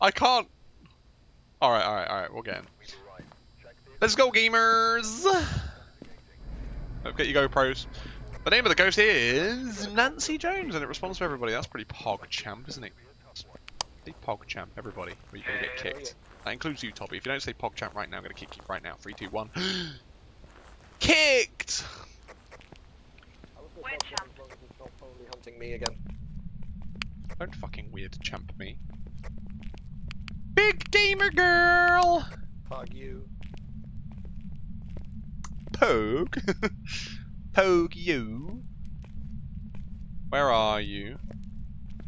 I can't. Alright, alright, alright, we'll get in. Let's go, gamers! Don't get your GoPros. The name of the ghost is Nancy Jones, and it responds to everybody. That's pretty pog champ, isn't it? Say pog champ, everybody, or you're gonna get kicked. That includes you, Toby. If you don't say pog champ right now, I'm gonna kick you right now. Three, two, one. Kicked! Wait, champ. hunting me again. Don't fucking weird champ me. Gamer girl! Pog you. Pogue? Pogue you? Where are you?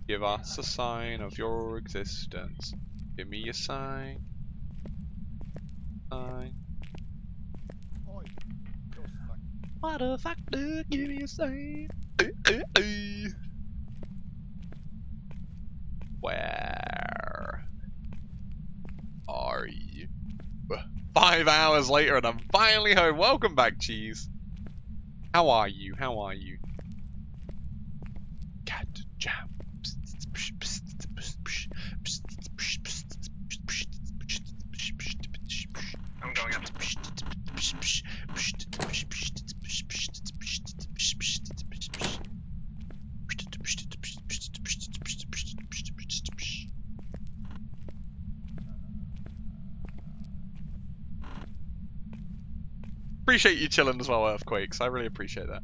Give us a sign of your existence. Give me a sign. Sign. Oi. Ghost fuck. Motherfucker, give me a sign. Eh, eh, eh. Where are you? Five hours later and I'm finally home. Welcome back, Cheese. How are you? How are you? Cat jam. Appreciate you chilling as well, Earthquakes. I really appreciate that.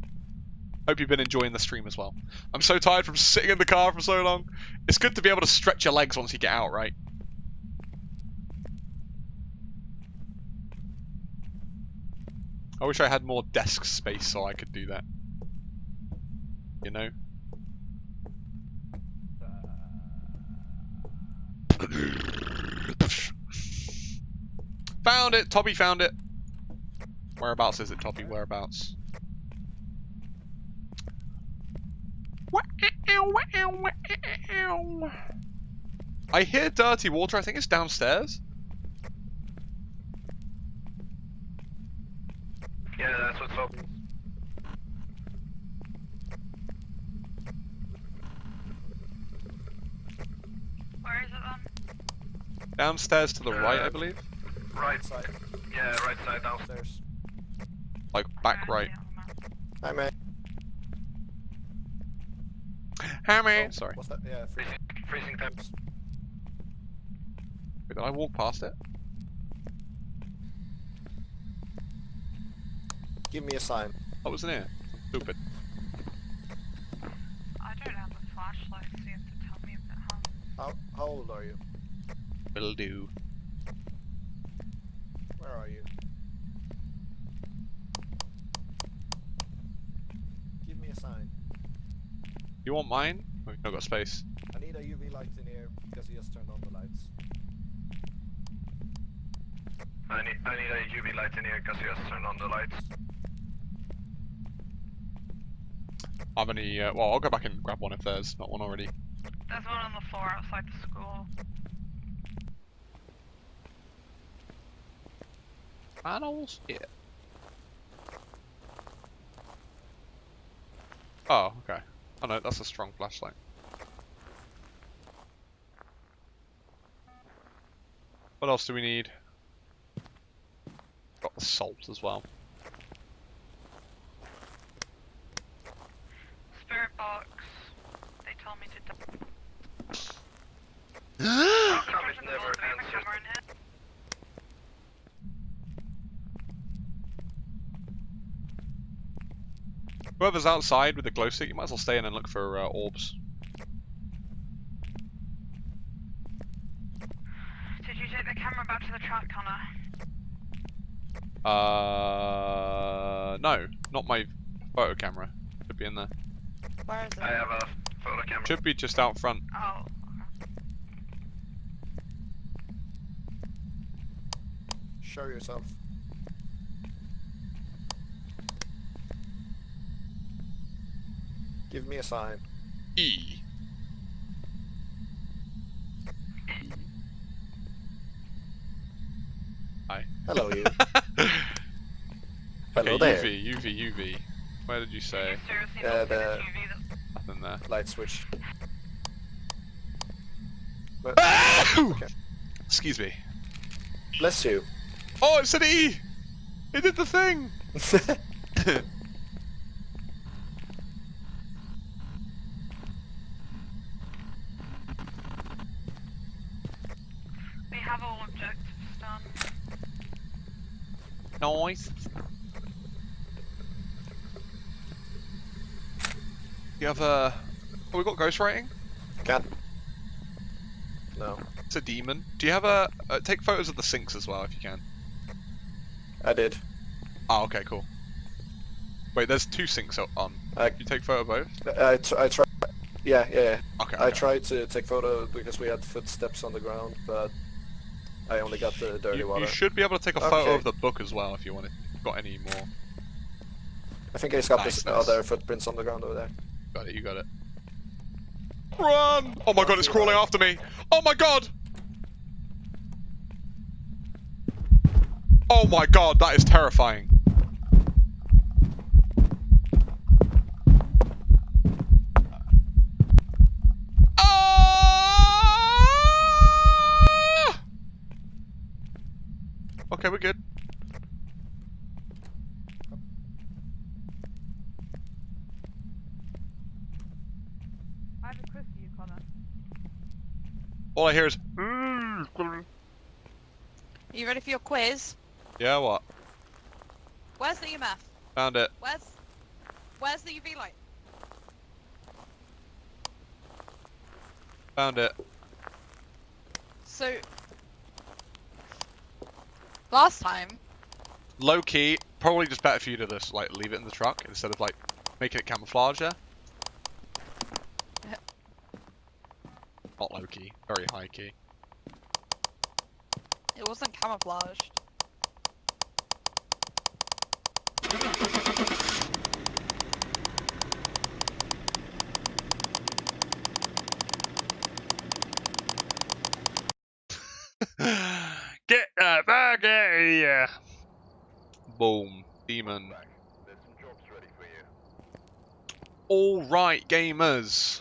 Hope you've been enjoying the stream as well. I'm so tired from sitting in the car for so long. It's good to be able to stretch your legs once you get out, right? I wish I had more desk space so I could do that. You know? found it! Toby found it! Whereabouts is it, Toppy? Whereabouts? I hear dirty water. I think it's downstairs. Yeah, that's what's up. Where is it then? Downstairs to the right, I Uh, believe. Right Side. Yeah, right side downstairs. Upstairs. Like back right. see it on the. Hi, man. Oh, Sorry. What's that? Yeah, freezing. Freezing temps. Wait, did I walk past it? Give me a sign. What was in here? Stupid. I don't have a flashlight, so you have to tell me a bit, huh? How, how old are you? Will do. Where are you? Give me a sign. You want mine? We've not got space. I need a UV light in here because he just turned on the lights. I need, I need a UV light in here because he has turned on the lights. Have any? Uh, well, I'll go back and grab one if there's not one already. There's one on the floor outside the school. Panels? Yeah. Oh, okay. Oh no, that's a strong flashlight. What else do we need? Got the salt as well. Spirit box. They told me to. d- How come There's it a never little bit of a answers? camera in here. Whoever's outside with the glow stick, you might as well stay in and look for uh, orbs. Did you take the camera back to the truck, Connor? Uh, no, not my photo camera. Should be in there. Where is it? I have a photo camera. Should be just out front. Oh. Show yourself. Give me a sign. E. Hi. Hello, you. Hello okay, there. UV, UV, UV. Where did you say? You seriously Uh, the- the... UV Nothing there. Light switch. Okay. Excuse me. Bless you. Oh, it's an E! It did the thing! We have all objectives done. Nice. You have a. Oh, we got ghost writing. Can't. No, It's a demon. Do you have a? Uh, take photos of the sinks as well if you can. I did. Oh, okay, cool. Wait, there's two sinks o- on. I, You take photo of both? I, tr- I tried. Yeah, yeah, yeah. Okay. I tried to take photo because we had footsteps on the ground, but I only got the dirty You, water. you should be able to take a photo of the book as well if you want it. If you've got any more. I think he's got Nice, this nice. other footprints on the ground over there. Got it. You got it. Run! Oh my god, it's crawling after me. Oh my god! Oh my god, that is terrifying. Okay, we're good. I have a quiz for you, Connor. All I hear is. Mm. Are you ready for your quiz? Yeah, what? Where's the EMF? Found it. Where's Where's the UV light? Found it. So last time, Low key, probably just better for you to just like leave it in the truck instead of like making it camouflage. Yeah? Not low key, very high key. it wasn't camouflaged. Back out here! Boom. Demon. Alright, gamers.